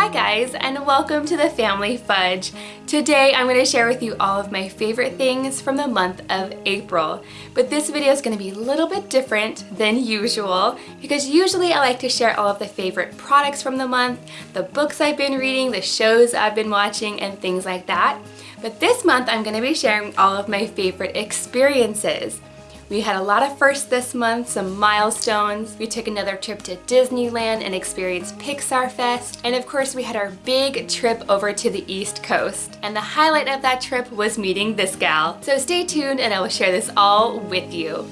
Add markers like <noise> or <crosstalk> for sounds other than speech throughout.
Hi guys and welcome to the Family Fudge. Today I'm going to share with you all of my favorite things from the month of April. But this video is going to be a little bit different than usual because usually I like to share all of the favorite products from the month, the books I've been reading, the shows I've been watching and things like that. But this month I'm going to be sharing all of my favorite experiences. We had a lot of firsts this month, some milestones. We took another trip to Disneyland and experienced Pixar Fest. And of course we had our big trip over to the East Coast. And the highlight of that trip was meeting this gal. So stay tuned and I will share this all with you.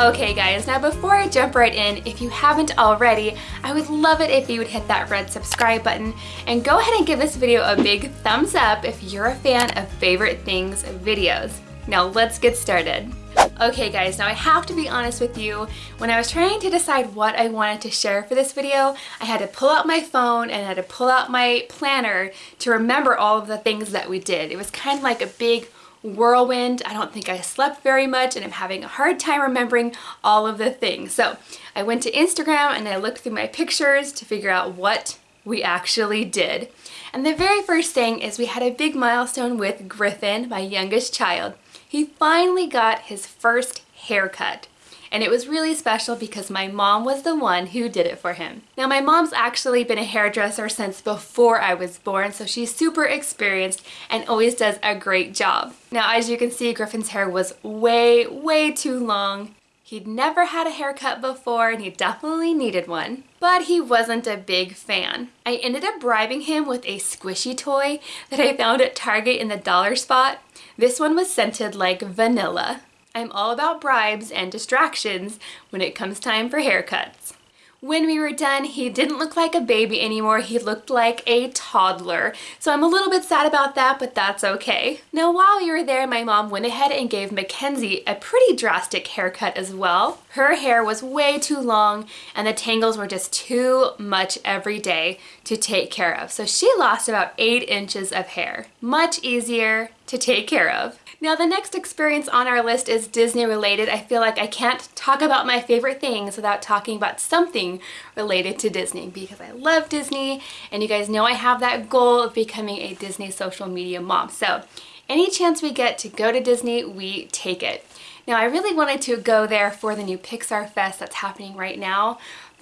Okay guys, now before I jump right in, if you haven't already, I would love it if you would hit that red subscribe button and go ahead and give this video a big thumbs up if you're a fan of favorite things videos. Now let's get started. Okay guys, now I have to be honest with you, when I was trying to decide what I wanted to share for this video, I had to pull out my phone and I had to pull out my planner to remember all of the things that we did. It was kind of like a big whirlwind. I don't think I slept very much and I'm having a hard time remembering all of the things. So I went to Instagram and I looked through my pictures to figure out what we actually did. And the very first thing is we had a big milestone with Griffin, my youngest child. He finally got his first haircut and it was really special because my mom was the one who did it for him. Now my mom's actually been a hairdresser since before I was born so she's super experienced and always does a great job. Now as you can see Griffin's hair was way way too long. He'd never had a haircut before and he definitely needed one, but he wasn't a big fan. I ended up bribing him with a squishy toy that I found at Target in the dollar spot. This one was scented like vanilla. I'm all about bribes and distractions when it comes time for haircuts. When we were done, he didn't look like a baby anymore, he looked like a toddler. So I'm a little bit sad about that, but that's okay. Now while we were there, my mom went ahead and gave Mackenzie a pretty drastic haircut as well. Her hair was way too long and the tangles were just too much every day to take care of. So she lost about eight inches of hair. Much easier to take care of. Now the next experience on our list is Disney related. I feel like I can't talk about my favorite things without talking about something related to Disney because I love Disney and you guys know I have that goal of becoming a Disney social media mom. So any chance we get to go to Disney, we take it. Now I really wanted to go there for the new Pixar Fest that's happening right now,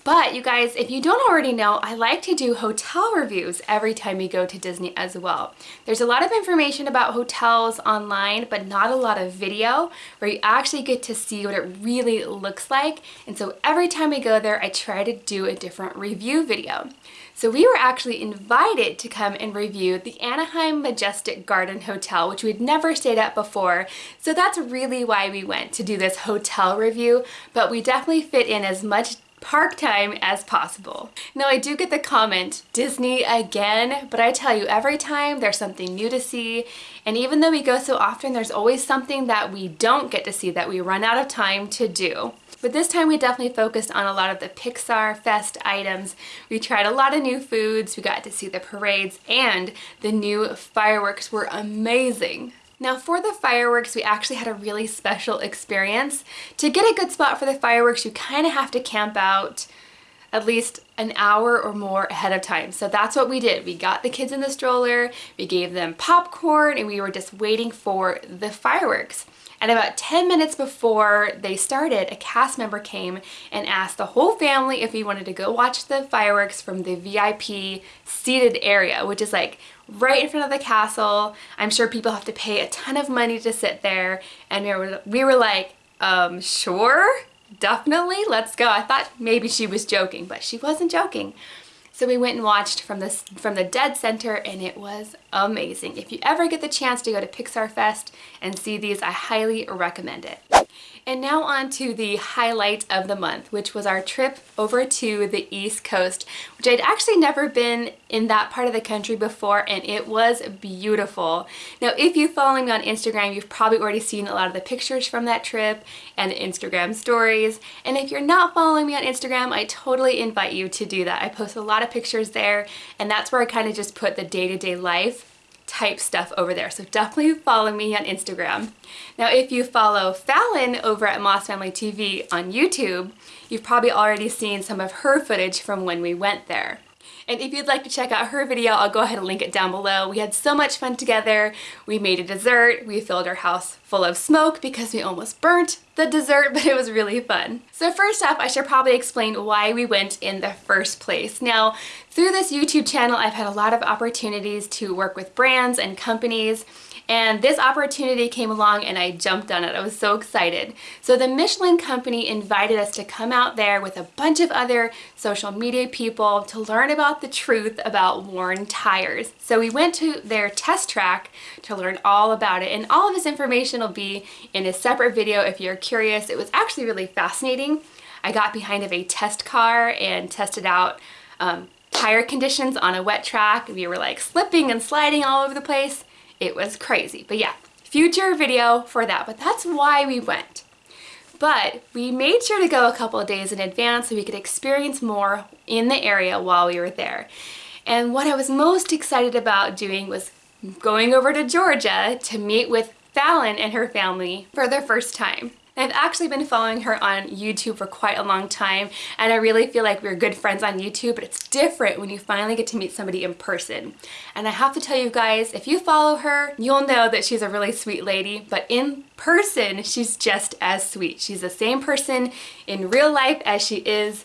but you guys, if you don't already know, I like to do hotel reviews every time we go to Disney as well. There's a lot of information about hotels online, but not a lot of video where you actually get to see what it really looks like. And so every time we go there, I try to do a different review video. So we were actually invited to come and review the Anaheim Majestic Garden Hotel, which we'd never stayed at before. So that's really why we went to do this hotel review, but we definitely fit in as much park time as possible. Now I do get the comment, Disney again, but I tell you every time there's something new to see and even though we go so often there's always something that we don't get to see that we run out of time to do. But this time we definitely focused on a lot of the Pixar Fest items. We tried a lot of new foods, we got to see the parades, and the new fireworks were amazing. Now for the fireworks, we actually had a really special experience. To get a good spot for the fireworks, you kind of have to camp out at least an hour or more ahead of time. So that's what we did. We got the kids in the stroller, we gave them popcorn, and we were just waiting for the fireworks. And about 10 minutes before they started, a cast member came and asked the whole family if we wanted to go watch the fireworks from the VIP seated area, which is like right in front of the castle. I'm sure people have to pay a ton of money to sit there. And we were, we were like, um, sure, definitely, let's go. I thought maybe she was joking, but she wasn't joking. So we went and watched from the, from the Dead Center and it was amazing. If you ever get the chance to go to Pixar Fest and see these, I highly recommend it. And now on to the highlight of the month, which was our trip over to the East Coast, which I'd actually never been in that part of the country before, and it was beautiful. Now, if you follow me on Instagram, you've probably already seen a lot of the pictures from that trip and Instagram stories. And if you're not following me on Instagram, I totally invite you to do that. I post a lot of pictures there, and that's where I kind of just put the day-to-day -day life type stuff over there. So definitely follow me on Instagram. Now if you follow Fallon over at Moss Family TV on YouTube, you've probably already seen some of her footage from when we went there. And if you'd like to check out her video, I'll go ahead and link it down below. We had so much fun together. We made a dessert. We filled our house full of smoke because we almost burnt the dessert, <laughs> but it was really fun. So first up, I should probably explain why we went in the first place. Now, through this YouTube channel, I've had a lot of opportunities to work with brands and companies and this opportunity came along and I jumped on it. I was so excited. So the Michelin company invited us to come out there with a bunch of other social media people to learn about the truth about worn tires. So we went to their test track to learn all about it and all of this information will be in a separate video if you're curious. It was actually really fascinating. I got behind of a test car and tested out um, tire conditions on a wet track. We were like slipping and sliding all over the place. It was crazy. But yeah, future video for that. But that's why we went. But we made sure to go a couple of days in advance so we could experience more in the area while we were there. And what I was most excited about doing was going over to Georgia to meet with Fallon and her family for their first time. I've actually been following her on YouTube for quite a long time and I really feel like we're good friends on YouTube, but it's different when you finally get to meet somebody in person. And I have to tell you guys, if you follow her, you'll know that she's a really sweet lady, but in person, she's just as sweet. She's the same person in real life as she is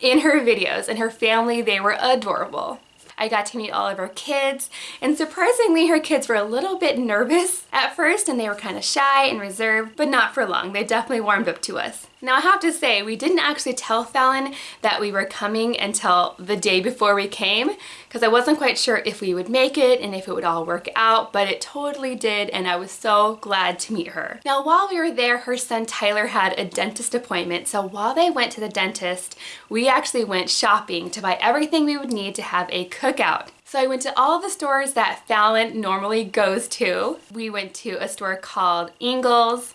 in her videos and her family, they were adorable. I got to meet all of her kids and surprisingly her kids were a little bit nervous at first and they were kind of shy and reserved but not for long. They definitely warmed up to us. Now I have to say, we didn't actually tell Fallon that we were coming until the day before we came because I wasn't quite sure if we would make it and if it would all work out, but it totally did and I was so glad to meet her. Now while we were there, her son Tyler had a dentist appointment, so while they went to the dentist, we actually went shopping to buy everything we would need to have a cookout. So I went to all the stores that Fallon normally goes to. We went to a store called Ingles,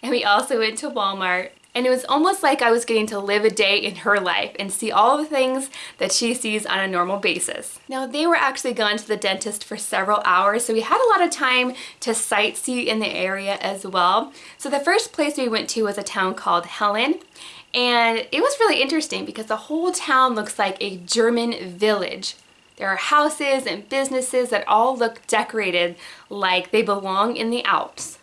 and we also went to Walmart and it was almost like I was getting to live a day in her life and see all the things that she sees on a normal basis. Now they were actually gone to the dentist for several hours so we had a lot of time to sightsee in the area as well. So the first place we went to was a town called Helen and it was really interesting because the whole town looks like a German village. There are houses and businesses that all look decorated like they belong in the Alps.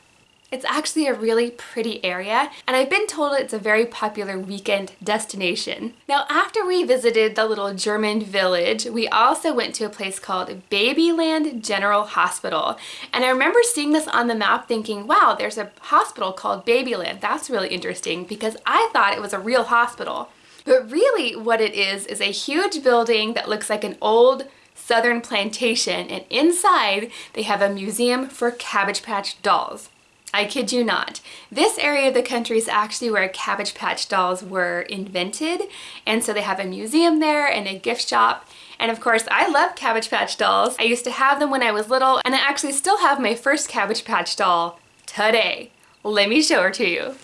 It's actually a really pretty area and I've been told it's a very popular weekend destination. Now after we visited the little German village, we also went to a place called Babyland General Hospital. And I remember seeing this on the map thinking, wow, there's a hospital called Babyland. That's really interesting because I thought it was a real hospital. But really what it is is a huge building that looks like an old southern plantation and inside they have a museum for Cabbage Patch dolls. I kid you not. This area of the country is actually where Cabbage Patch dolls were invented and so they have a museum there and a gift shop and of course I love Cabbage Patch dolls. I used to have them when I was little and I actually still have my first Cabbage Patch doll today. Let me show her to you.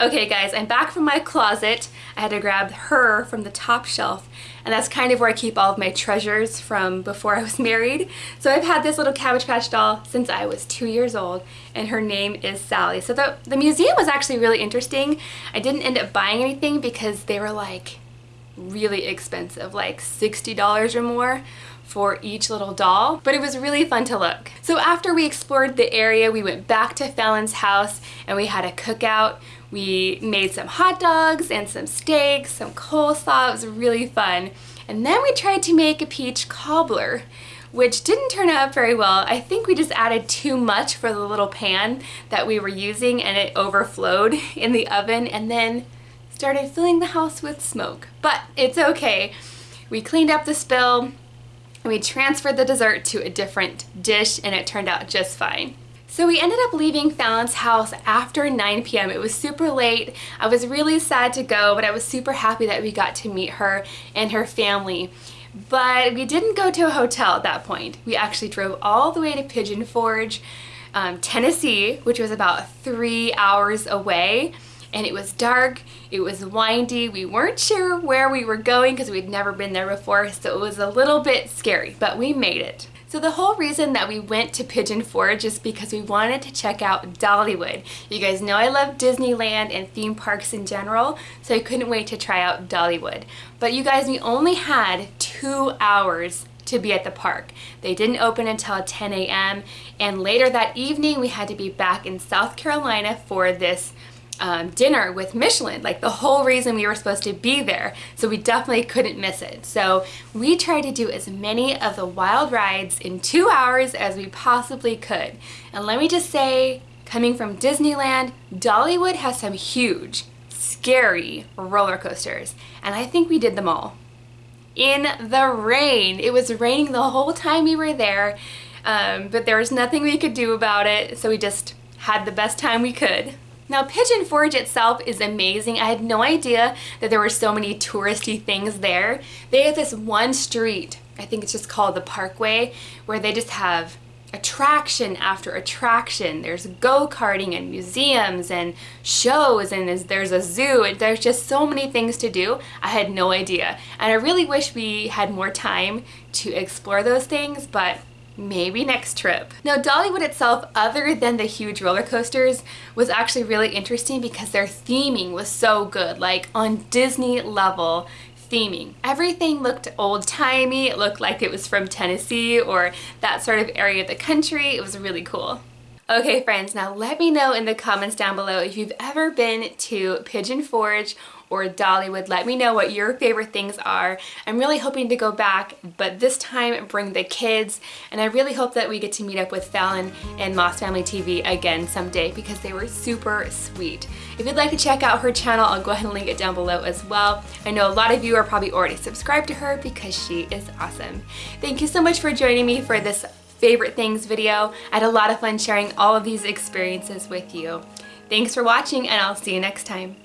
Okay guys, I'm back from my closet. I had to grab her from the top shelf and that's kind of where I keep all of my treasures from before I was <laughs> married. So I've had this little Cabbage Patch doll since I was two years old and her name is Sally. So the, the museum was actually really interesting. I didn't end up buying anything because they were like really expensive, like $60 or more for each little doll, but it was really fun to look. So after we explored the area, we went back to Fallon's house and we had a cookout. We made some hot dogs and some steaks, some coleslaw. It was really fun. And then we tried to make a peach cobbler which didn't turn out very well. I think we just added too much for the little pan that we were using and it overflowed <laughs> in the oven and then started filling the house with smoke. But it's okay. We cleaned up the spill, we transferred the dessert to a different dish and it turned out just fine. So we ended up leaving Fallon's house after 9 p.m. It was super late. I was really sad to go, but I was super happy that we got to meet her and her family. But we didn't go to a hotel at that point. We actually drove all the way to Pigeon Forge, um, Tennessee, which was about three hours away and it was dark, it was windy, we weren't sure where we were going because we'd never been there before, so it was a little bit scary, but we made it. So the whole reason that we went to Pigeon Forge is because we wanted to check out Dollywood. You guys know I love Disneyland and theme parks in general, so I couldn't wait to try out Dollywood. But you guys, we only had two hours to be at the park. They didn't open until 10 a.m. and later that evening we had to be back in South Carolina for this um, dinner with Michelin, like the whole reason we were supposed to be there. So we definitely couldn't miss it. So we tried to do as many of the wild rides in two hours as we possibly could. And let me just say, coming from Disneyland, Dollywood has some huge, scary roller coasters. And I think we did them all. In the rain. It was raining the whole time we were there, um, but there was nothing we could do about it. So we just had the best time we could. Now Pigeon Forge itself is amazing. I had no idea that there were so many touristy things there. They have this one street, I think it's just called the Parkway, where they just have attraction after attraction. There's go-karting and museums and shows and there's a zoo and there's just so many things to do. I had no idea. And I really wish we had more time to explore those things, but maybe next trip. Now Dollywood itself, other than the huge roller coasters, was actually really interesting because their theming was so good, like on Disney level theming. Everything looked old-timey, it looked like it was from Tennessee or that sort of area of the country. It was really cool. Okay friends, now let me know in the comments down below if you've ever been to Pigeon Forge or Dollywood. Let me know what your favorite things are. I'm really hoping to go back, but this time bring the kids. And I really hope that we get to meet up with Fallon and Moss Family TV again someday because they were super sweet. If you'd like to check out her channel, I'll go ahead and link it down below as well. I know a lot of you are probably already subscribed to her because she is awesome. Thank you so much for joining me for this favorite things video. I had a lot of fun sharing all of these experiences with you. Thanks for watching and I'll see you next time.